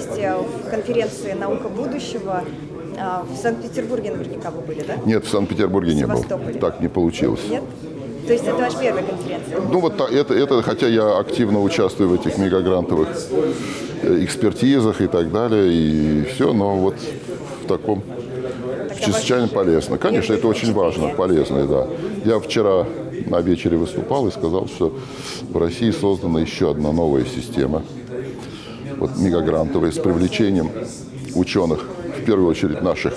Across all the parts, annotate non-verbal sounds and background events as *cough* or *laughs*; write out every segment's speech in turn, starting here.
участие в конференции «Наука будущего». А, в Санкт-Петербурге наверняка вы были, да? Нет, в Санкт-Петербурге не был. Так не получилось. Нет? То есть это ваша первая конференция? Ну вот это, это, хотя я активно участвую в этих мегагрантовых э, экспертизах и так далее, и все, но вот в таком Тогда чрезвычайно полезно. Конечно, это очень важно, полезно, да. Я вчера на вечере выступал и сказал, что в России создана еще одна новая система – вот мегагрантовая, с привлечением ученых, в первую очередь наших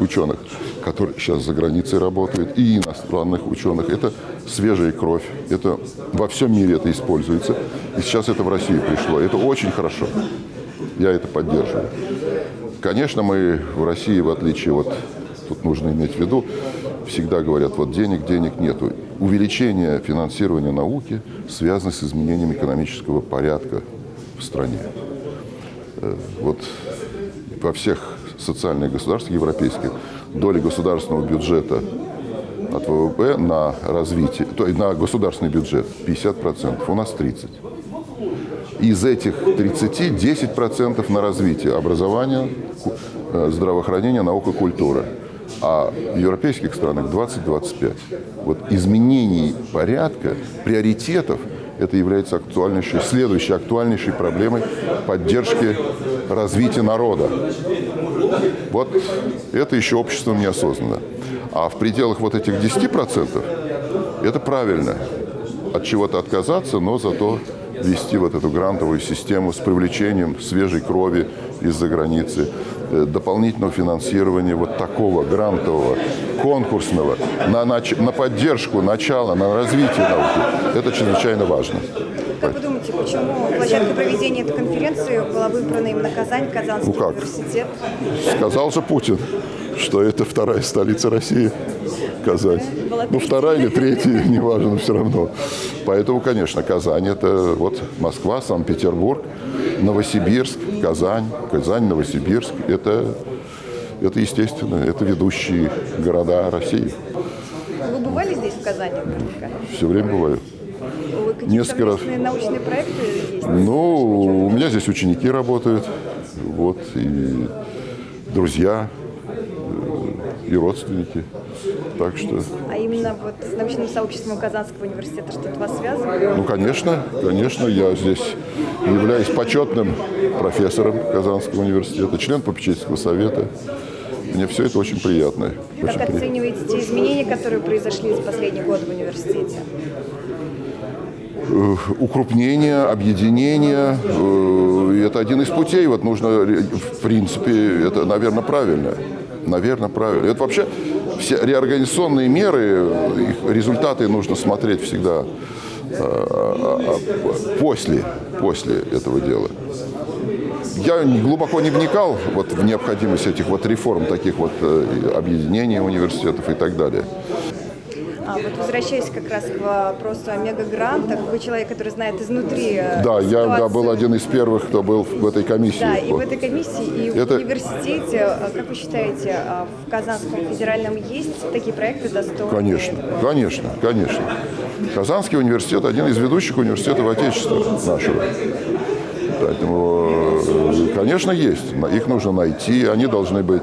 ученых, которые сейчас за границей работают, и иностранных ученых. Это свежая кровь, это во всем мире это используется, и сейчас это в Россию пришло. Это очень хорошо. Я это поддерживаю. Конечно, мы в России, в отличие от, тут нужно иметь в виду, всегда говорят, вот денег, денег нету. Увеличение финансирования науки связано с изменением экономического порядка в стране. Э, Вот во всех социальных государствах европейских доля государственного бюджета от ВВП на развитие, то есть на государственный бюджет 50%, у нас 30%. Из этих 30 10% на развитие образования, э, здравоохранения, наука, культуры. А в европейских странах 20-25. Вот изменений порядка, приоритетов, это является актуальнейшей, следующей актуальнейшей проблемой поддержки развития народа. Вот это еще обществом не осознанно. А в пределах вот этих 10% это правильно. От чего-то отказаться, но зато вести вот эту грантовую систему с привлечением свежей крови из-за границы, э, дополнительного финансирования вот такого грантового, конкурсного, на, нач- на поддержку начала, на развитие науки. Это чрезвычайно важно. Как вы думаете, почему площадка проведения этой конференции была выбрана именно Казань, Казанский Ну как? университет? Сказал же Путин, что это вторая столица России, Казань. Ну, вторая или третья, *laughs* неважно, но все равно. Поэтому, конечно, Казань – это вот Москва, Санкт-Петербург, Новосибирск, Казань, Казань, Новосибирск – это, это естественно, это ведущие города России. Вы бывали здесь, в Казани? Все время бываю. Вы Несколько раз. научные проекты есть? Ну, у меня здесь ученики работают, вот, и друзья, э, и родственники. Так что, А именно вот с научным сообществом Казанского университета что-то вас связывает? ну, конечно, конечно, я здесь являюсь почетным профессором Казанского университета, член попечительского совета. Мне все это очень приятно. Как Очень оцениваете те изменения, которые произошли за последние годы в университете? Э, укрупнение, объединение. э, и Это один из путей. Вот нужно, ре- в принципе, это, наверное, правильно. Наверное, правильно. Это вообще все реорганизационные меры, их результаты нужно смотреть всегда э, а, после, после этого дела. Я глубоко не вникал вот в необходимость этих вот реформ, таких вот э, объединений университетов и так далее. А вот возвращаясь как раз к вопросу о мегагрантах, вы человек, который знает изнутри э, Да, я да, ситуацию. был один из первых, кто был в этой комиссии. Да, и в этой комиссии, и Это- в университете, а, как вы считаете, а, в Казанском федеральном есть такие проекты достойные? Конечно, конечно, конечно. Казанский университет – один из ведущих университетов Отечества нашего. Поэтому, э, конечно, есть. Их нужно найти, они должны быть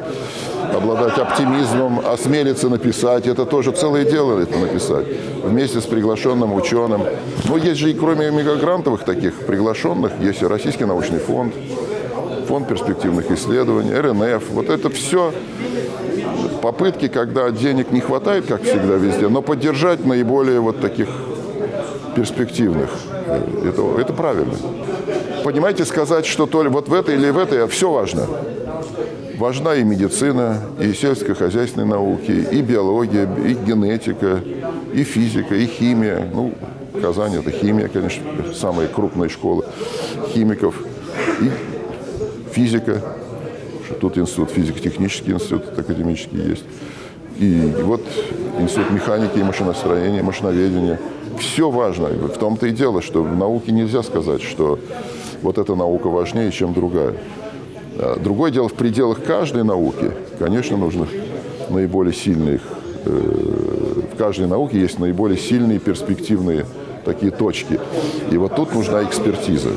обладать оптимизмом, осмелиться написать. Это тоже целое дело это написать. Вместе с приглашенным ученым. Но есть же и кроме мегагрантовых таких приглашенных, есть и Российский научный фонд, фонд перспективных исследований, РНФ. Вот это все попытки, когда денег не хватает, как всегда везде, но поддержать наиболее вот таких перспективных. Э, Это, это правильно. Понимаете, сказать, что то ли вот в этой или в этой, все важно. Важна и медицина, и сельскохозяйственные науки, и биология, и генетика, и физика, и химия. Ну, Казань – это химия, конечно, самая крупная школа химиков. И физика, тут институт, физико-технический институт академический есть. И вот институт механики и машиностроения, машиноведения. Все важно. В том-то и дело, что в науке нельзя сказать, что вот эта наука важнее, чем другая. А Другое дело, в пределах каждой науки, конечно, нужно наиболее сильных, э, в каждой науке есть наиболее сильные перспективные такие точки. И вот тут нужна экспертиза.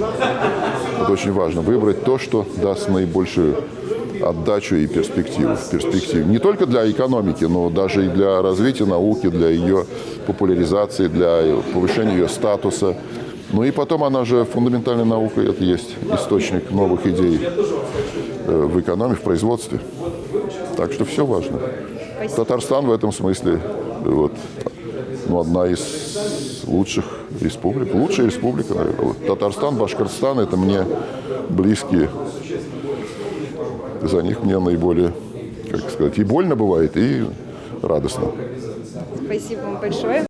Это очень важно. Выбрать то, что даст наибольшую отдачу и перспективу в перспективе. Не только для экономики, но даже и для развития науки, для ее популяризации, для повышения ее статуса. Ну и потом она же фундаментальная наука, это есть источник новых идей э, в экономике, в производстве. Так что все важно. Спасибо. Татарстан в этом смысле вот, ну, одна из лучших республик. Лучшая республика, наверное. Татарстан, Башкортостан – это мне близкие. За них мне наиболее, как сказать, и больно бывает, и радостно. Спасибо вам большое.